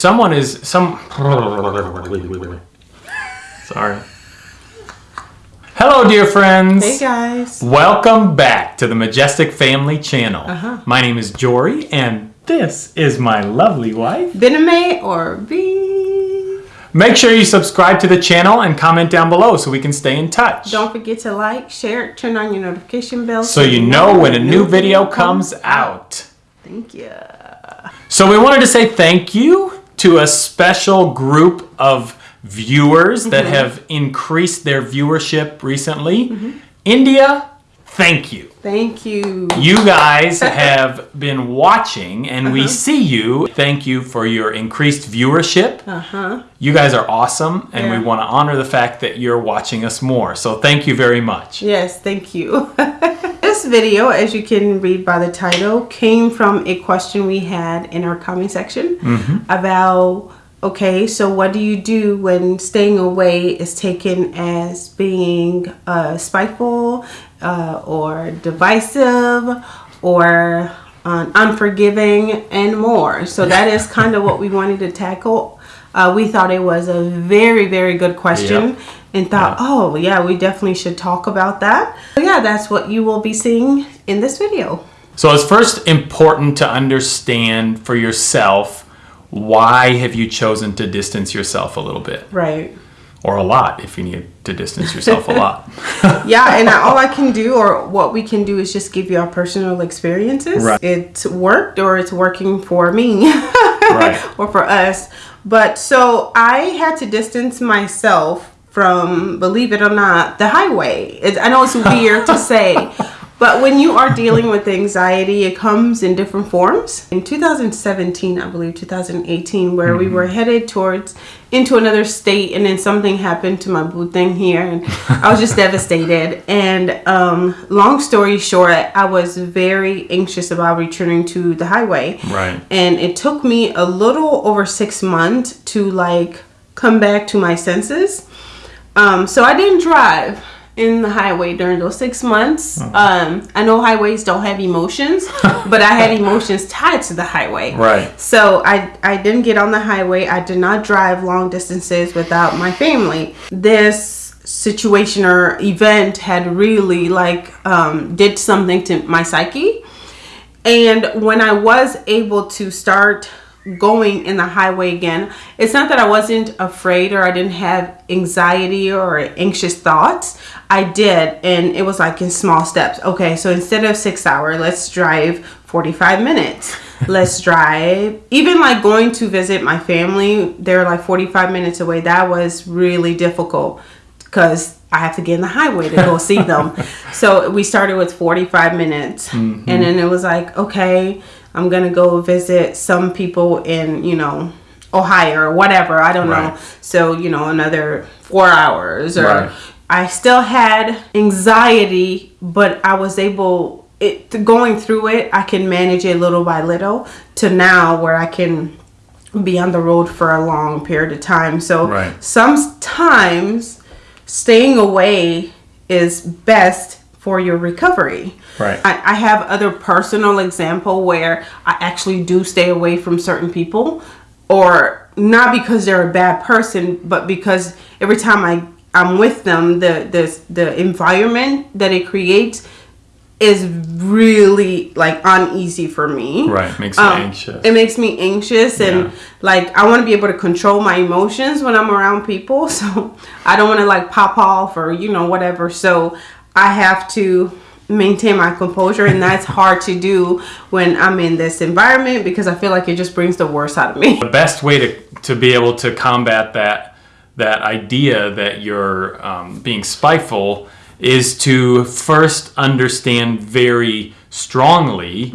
Someone is some. Sorry. Hello, dear friends. Hey guys. Welcome back to the Majestic Family Channel. Uh-huh. My name is Jory, and this is my lovely wife. Bename or B. Make sure you subscribe to the channel and comment down below so we can stay in touch. Don't forget to like, share, turn on your notification bell so you know when a new video comes out. Thank you. So we wanted to say thank you to a special group of viewers that Mm-hmm. have increased their viewership recently. Mm-hmm. India, thank you. Thank you. You guys have been watching and Uh-huh. we see you. Thank you for your increased viewership. Uh-huh. You guys are awesome and Yeah. we want to honor the fact that you're watching us more. So thank you very much. Yes, thank you. this video, as you can read by the title, came from a question we had in our comment section about okay, so what do you do when staying away is taken as being uh, spiteful uh, or divisive or uh, unforgiving and more? So that is kind of what we wanted to tackle. Uh, we thought it was a very, very good question Yep. And thought, oh, yeah, we definitely should talk about that. So, yeah, that's what you will be seeing in this video. So it's first important to understand for yourself why have you chosen to distance yourself a little bit Right. or a lot if you need to distance yourself a lot. Yeah, and all I can do or what we can do is just give you our personal experiences. Right. It's worked or it's working for me Right. or for us. But so I had to distance myself from, believe it or not, the highway. It, I know it's weird to say, but when you are dealing with anxiety, it comes in different forms. In 2017, I believe 2018, where we were headed towards into another state, and then something happened to my boo thing here, and I was just devastated. And um, long story short, I was very anxious about returning to the highway. Right. And it took me a little over six months to like come back to my senses. Um, so I didn't drive in the highway during those six months. Um, I know highways don't have emotions, but I had emotions tied to the highway. Right. So I, I didn't get on the highway. I did not drive long distances without my family. This situation or event had really like um, did something to my psyche. And when I was able to start going in the highway again, it's not that I wasn't afraid or I didn't have anxiety or anxious thoughts. I did, and it was like in small steps. Okay, so instead of six hour, let's drive 45 minutes. let's drive. Even like going to visit my family, they're like 45 minutes away. That was really difficult because I have to get in the highway to go see them. So we started with 45 minutes. Mm-hmm. And then it was like, okay, I'm going to go visit some people in, you know, Ohio or whatever. I don't Right. know. So, you know, another four hours or Right. I still had anxiety, but I was able it going through it. I can manage it little by little to now where I can be on the road for a long period of time. So Right. sometimes staying away is best for your recovery. Right. I, I have other personal example where I actually do stay away from certain people or not because they're a bad person, but because every time I, I'm with them, the, the, the environment that it creates is really like uneasy for me. Right. Makes you Um, anxious. It makes me anxious and like I want to be able to control my emotions when I'm around people. So I don't want to like pop off or you know whatever. So I have to maintain my composure and that's hard to do when I'm in this environment because I feel like it just brings the worst out of me. the best way to, to be able to combat that that idea that you're um, being spiteful is to first understand very strongly,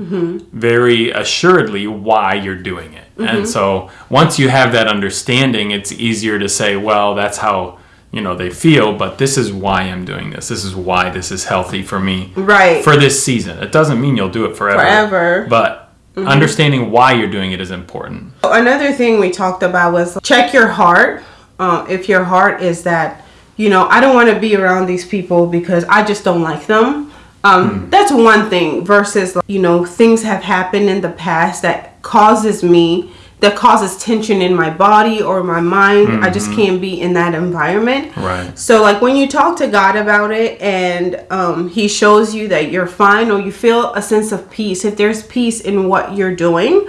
very assuredly why you're doing it. And so once you have that understanding, it's easier to say, well, that's how you know they feel, but this is why I'm doing this. This is why this is healthy for me Right. for this season. It doesn't mean you'll do it forever. Forever. But understanding why you're doing it is important. Another thing we talked about was check your heart. Uh, if your heart is that, you know, I don't want to be around these people because I just don't like them. Um, That's one thing versus, you know, things have happened in the past that causes me that causes tension in my body or my mind. I just can't be in that environment. Right. So like when you talk to God about it and um, he shows you that you're fine or you feel a sense of peace, if there's peace in what you're doing,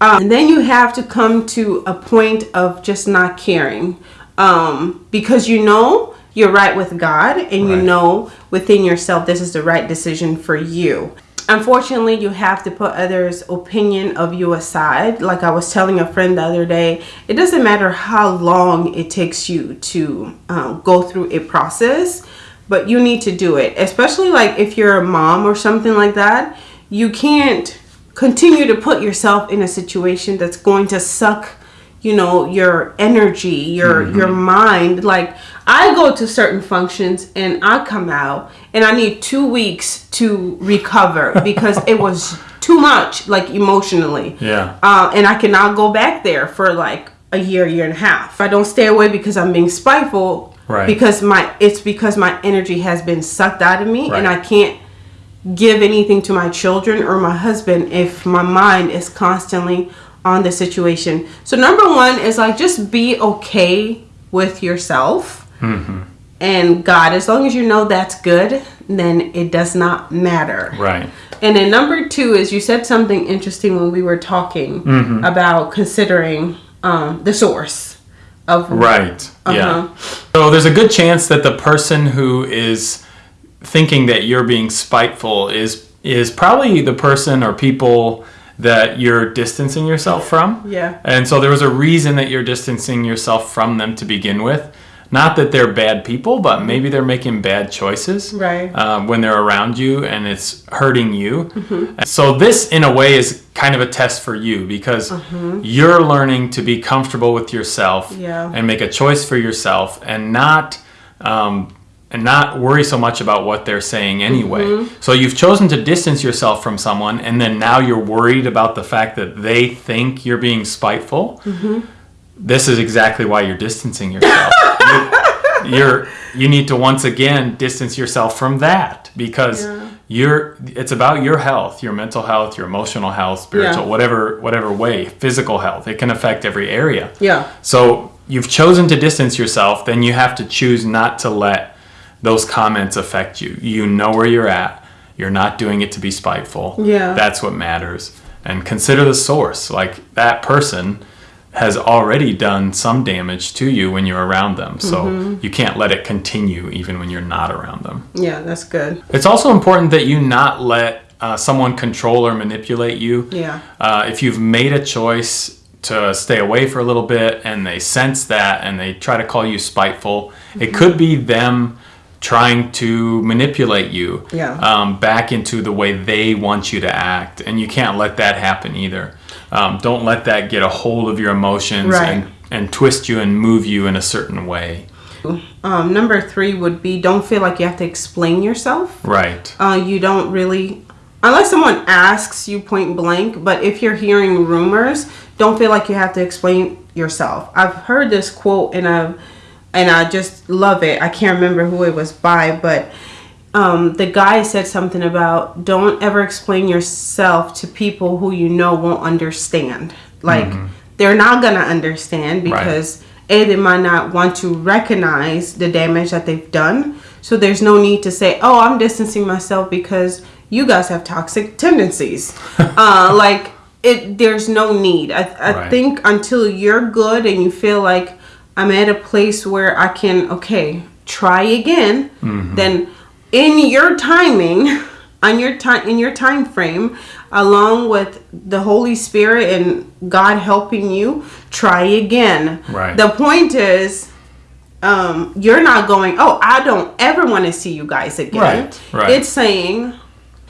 um, and then you have to come to a point of just not caring um, because you know you're right with God and you know within yourself this is the right decision for you. Unfortunately, you have to put others' opinion of you aside. Like I was telling a friend the other day, it doesn't matter how long it takes you to um, go through a process, but you need to do it. Especially like if you're a mom or something like that, you can't continue to put yourself in a situation that's going to suck you know your energy your your mind like i go to certain functions and i come out and i need two weeks to recover because it was too much like emotionally Yeah. uh, and i cannot go back there for like a year year and a half i don't stay away because i'm being spiteful Right. because my it's because my energy has been sucked out of me and i can't give anything to my children or my husband if my mind is constantly on the situation. So number one is like just be okay with yourself and God. As long as you know that's good, then it does not matter. Right. And then number two is you said something interesting when we were talking Mm-hmm. about considering um, the source of Right. Yeah. Uh-huh. So there's a good chance that the person who is thinking that you're being spiteful is is probably the person or people that you're distancing yourself from. Yeah. And so there was a reason that you're distancing yourself from them to begin with. Not that they're bad people, but maybe they're making bad choices Right. um, when they're around you and it's hurting you. So, this, in a way, is kind of a test for you because you're learning to be comfortable with yourself Yeah. and make a choice for yourself and not. Um, and not worry so much about what they're saying anyway. Mm-hmm. So you've chosen to distance yourself from someone, and then now you're worried about the fact that they think you're being spiteful. Mm-hmm. This is exactly why you're distancing yourself. you're, you're you need to once again distance yourself from that because Yeah. you're it's about your health, your mental health, your emotional health, spiritual, Yeah. whatever whatever way, physical health. It can affect every area. Yeah. So you've chosen to distance yourself, then you have to choose not to let those comments affect you. You know where you're at. You're not doing it to be spiteful. Yeah. That's what matters. And consider the source. Like that person has already done some damage to you when you're around them. So Mm-hmm. you can't let it continue even when you're not around them. Yeah, that's good. It's also important that you not let uh, someone control or manipulate you. Yeah. Uh, if you've made a choice to stay away for a little bit and they sense that and they try to call you spiteful, it Mm-hmm. could be them trying to manipulate you Yeah. um, back into the way they want you to act. And you can't let that happen either. Um, don't let that get a hold of your emotions Right. and, and twist you and move you in a certain way. Um, number three would be don't feel like you have to explain yourself. Right. Uh, you don't really, unless someone asks you point blank, but if you're hearing rumors, don't feel like you have to explain yourself. I've heard this quote and I've, and I just love it. I can't remember who it was by, but um, the guy said something about don't ever explain yourself to people who you know won't understand. Like they're not gonna understand because a they might not want to recognize the damage that they've done. So there's no need to say, "Oh, I'm distancing myself because you guys have toxic tendencies." uh, like it, there's no need. I, I Right. think until you're good and you feel like I'm at a place where I can, okay, try again, then in your timing, on your time, in your time frame, along with the Holy Spirit and God helping you, try again. Right. The point is, um, you're not going, oh, I don't ever want to see you guys again. Right, right. It's saying,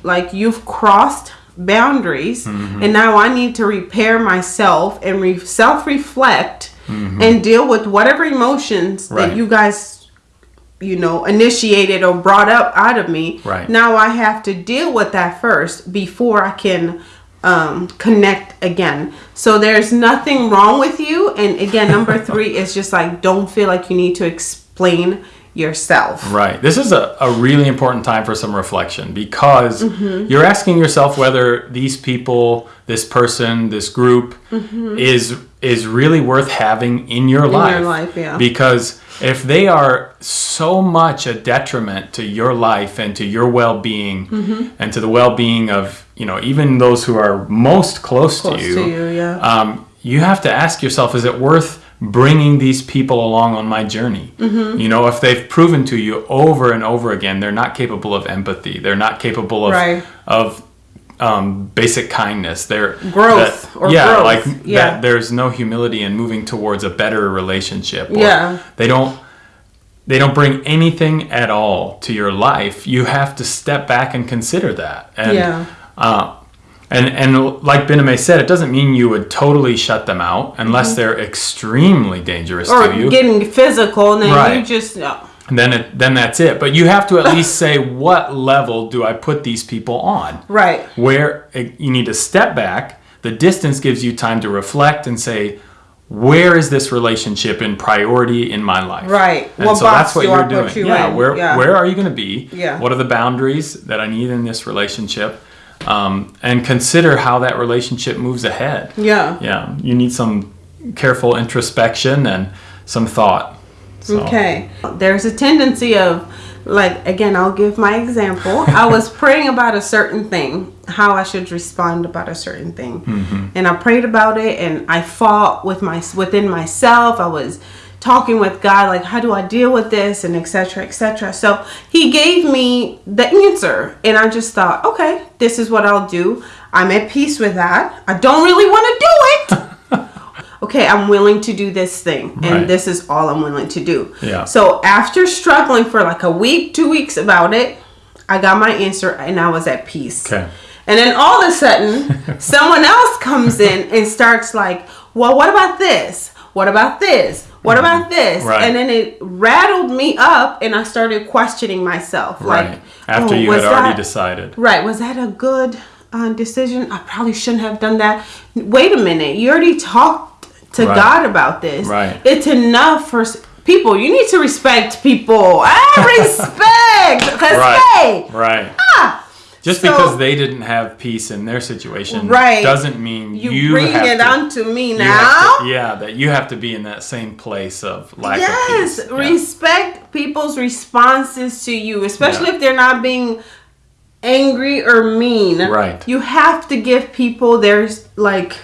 like, you've crossed boundaries Mm-hmm. and now I need to repair myself and re- self reflect and deal with whatever emotions Mm-hmm. Right. that you guys, you know, initiated or brought up out of me. Right. Now I have to deal with that first before I can um, connect again. So there's nothing wrong with you. And again, number three is just like don't feel like you need to explain yourself. Right. This is a, a really important time for some reflection because Mm-hmm. you're asking yourself whether these people, this person, this group is is really worth having in your life. Mm-hmm. life, yeah. Because if they are so much a detriment to your life and to your well-being Mm-hmm. and to the well-being of, you know, even those who are most close, Close to you, to you, yeah. um, you have to ask yourself is it worth bringing these people along on my journey Mm-hmm. you know if they've proven to you over and over again they're not capable of empathy they're not capable of Right. of um, basic kindness they're Growth that- or yeah growth, like yeah. that there's no humility in moving towards a better relationship or Yeah. they don't they don't bring anything at all to your life you have to step back and consider that and Yeah. uh, and and like Bename said, it doesn't mean you would totally shut them out unless they're extremely dangerous Mm-hmm. Or to you. getting physical, and then you just no. And then it, then that's it. But you have to at least say what level do I put these people on? right. Where it, you need to step back. The distance gives you time to reflect and say, where is this relationship in priority in my life? Right. And What so that's what you're doing. you yeah. in? Where Yeah. where are you going to be? Yeah. What are the boundaries that I need in this relationship? Um, and consider how that relationship moves ahead. Yeah. Yeah. You need some careful introspection and some thought. So, Okay. There's a tendency of, like, again, I'll give my example. I was praying about a certain thing, how I should respond about a certain thing, mm-hmm. and I prayed about it, and I fought with my within myself. I was talking with God, like, how do I deal with this, and etc. etc. So He gave me the answer, and I just thought, okay, this is what I'll do. I'm at peace with that. I don't really want to do it. okay, I'm willing to do this thing, and Right. this is all I'm willing to do. Yeah. So after struggling for like a week, two weeks about it, I got my answer and I was at peace. Okay. And then all of a sudden, someone else comes in and starts like, well, what about this? What about this? What about this? Mm-hmm. Right. And then it rattled me up and I started questioning myself. Right. Like, After oh, you had already that- decided. Right. Was that a good uh, decision? I probably shouldn't have done that. Wait a minute. You already talked to Right. God about this. Right. It's enough for people. You need to respect people. I ah, respect. Cause Right. hey, Right. Ah. Just So- because they didn't have peace in their situation Right. doesn't mean you, you, bring it to, onto me now. to- yeah, that you have to be in that same place of lack yes, of peace. Yeah. respect people's responses to you, especially Yeah. if they're not being angry or mean. Right. You have to give people their like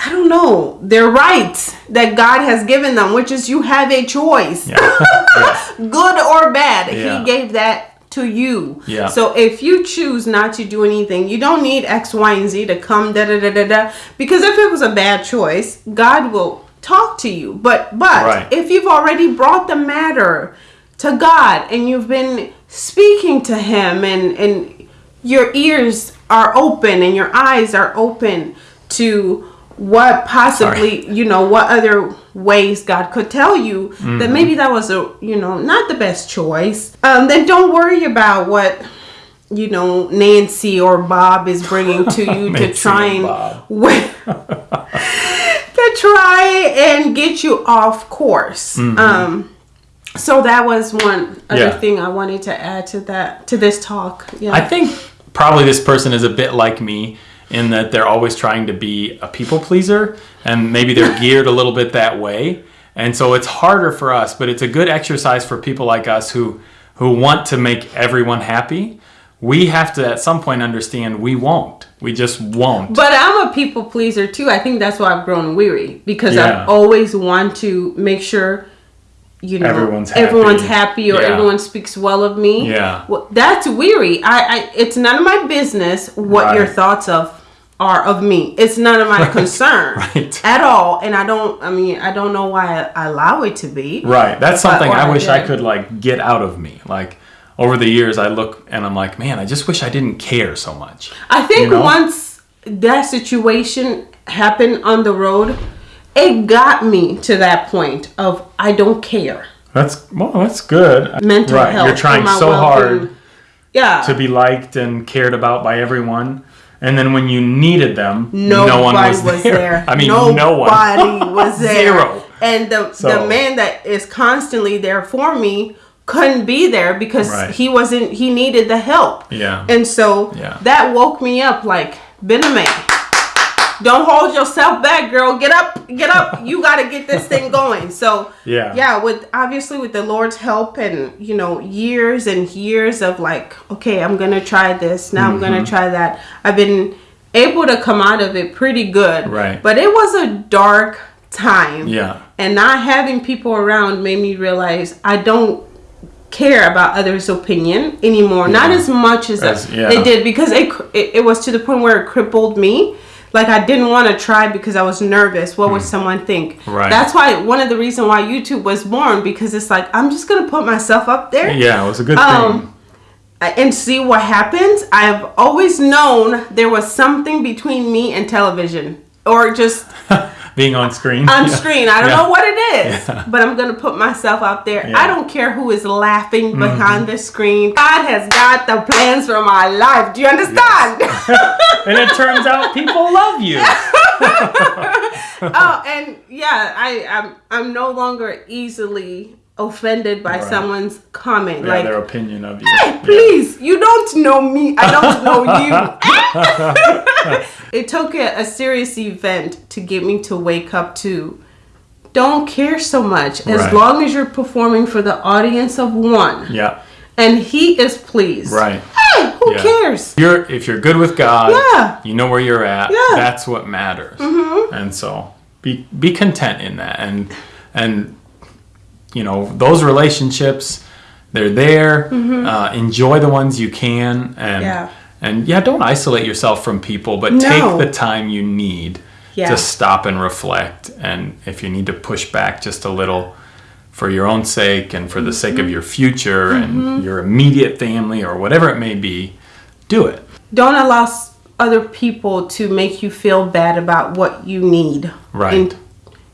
I don't know, their rights that God has given them, which is you have a choice. Yeah. Yeah. Good or bad. Yeah. He gave that to you. Yeah. So if you choose not to do anything, you don't need X, Y, and Z to come da da da da da. Because if it was a bad choice, God will talk to you. But but Right. if you've already brought the matter to God and you've been speaking to Him and and your ears are open and your eyes are open to what possibly you know what other ways God could tell you Mm-hmm. that maybe that was a you know not the best choice um then don't worry about what you know Nancy or Bob is bringing to you to try and and Bob. wi- to try and get you off course um so that was one other Mm-hmm. Yeah. thing I wanted to add to that to this talk yeah I think probably this person is a bit like me in that they're always trying to be a people pleaser and maybe they're geared a little bit that way. And so it's harder for us, but it's a good exercise for people like us who who want to make everyone happy. We have to at some point understand we won't. We just won't. But I'm a people pleaser too. I think that's why I've grown weary because Yeah. I always want to make sure you know Everyone's happy. everyone's happy or Yeah. everyone speaks well of me. Yeah. Well, that's weary. I, I it's none of my business what your thoughts of are of me. It's none of my concern Right. at all. And I don't. I mean, I don't know why I, I allow it to be. Right. That's something I I wish I did. could like get out of me. Like over the years I look and I'm like, man, I just wish I didn't care so much. I think You know? once that situation happened on the road, it got me to that point of I don't care. That's well, that's good. Mental right. health. You're trying so well-being. hard Yeah. to be liked and cared about by everyone. And then when you needed them, Nobody no one was, was, there. there. I mean, Nobody no one. was there. Zero. and the So- the man that is constantly there for me couldn't be there because Right. he wasn't he needed the help Yeah. and so Yeah. that woke me up like been a man don't hold yourself back girl get up get up you got to get this thing going so Yeah. yeah with obviously with the lord's help and you know years and years of like okay i'm gonna try this now i'm Mm-hmm. gonna try that i've been able to come out of it pretty good Right. but it was a dark time Yeah. and not having people around made me realize I don't care about others' opinion anymore. Not as much as, As- yeah. it did because it, it it was to the point where it crippled me. Like I didn't want to try because I was nervous. What would someone think? Hmm. Right. That's why one of the reason why YouTube was born because it's like I'm just gonna put myself up there Yeah, it was a good Um, and see what happens. I've always known there was something between me and television or just. Being on screen. on Yeah. screen. I don't Yeah. know what it is, Yeah. but I'm gonna put myself out there. Mm-hmm. I don't care who is laughing behind the screen. God has got the plans for my life. Do you understand? and it turns out people love you. oh, and yeah, I I'm I'm no longer easily offended by Right. someone's comment. Yeah, like, their opinion of you. Eh, hey, please, you don't know me. I don't know you. it took a, a serious event to get me to wake up to don't care so much as Right. long as you're performing for the audience of one Yeah. And he is pleased. Right. Hey, who Yeah. cares? You're if you're good with God, Yeah. you know where you're at. Yeah. That's what matters. Mm-hmm. And so be be content in that, and and you know those relationships, they're there. Uh, enjoy the ones you can, and Mm-hmm. Yeah. and yeah, don't isolate yourself from people, but No. take the time you need Yeah. to stop and reflect. And if you need to push back just a little. For your own sake and for the sake Mm-hmm. of your future and your immediate family or whatever it may be, do it. Don't allow other people to make you feel bad about what you need. Right. In,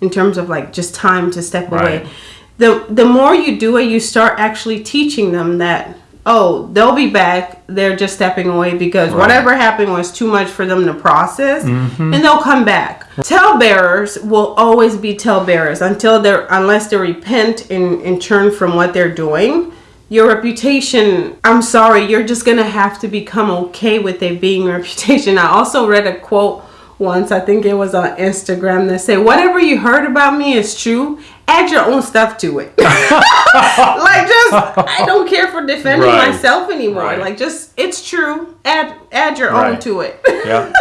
in terms of like just time to step Right. away. The the more you do it, you start actually teaching them that oh, they'll be back. They're just stepping away because whatever happened was too much for them to process, Mm-hmm. and they'll come back. Tell bearers will always be tell bearers until they're unless they repent and, and turn from what they're doing. Your reputation, I'm sorry, you're just gonna have to become okay with it being reputation. I also read a quote once, I think it was on Instagram, that said, Whatever you heard about me is true, add your own stuff to it. like just I don't care for defending Right. myself anymore. Right. Like just it's true. Add add your own to it. Yeah.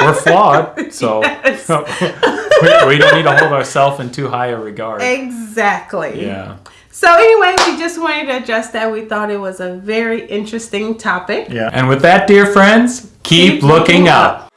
We're flawed, so Yes. we, we don't need to hold ourselves in too high a regard. exactly. Yeah. So anyway, we just wanted to address that. We thought it was a very interesting topic. Yeah. And with that, dear friends, keep, Keep looking looking up.